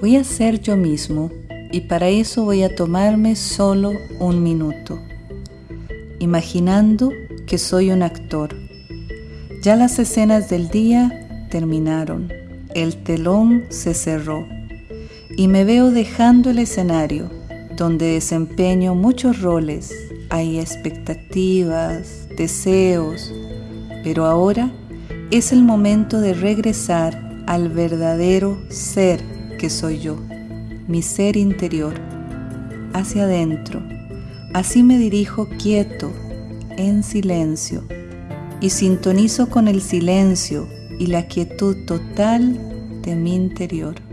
Voy a ser yo mismo y para eso voy a tomarme solo un minuto, imaginando que soy un actor. Ya las escenas del día terminaron, el telón se cerró y me veo dejando el escenario donde desempeño muchos roles, hay expectativas, deseos, pero ahora es el momento de regresar al verdadero ser que soy yo, mi ser interior, hacia adentro. Así me dirijo quieto, en silencio, y sintonizo con el silencio y la quietud total de mi interior.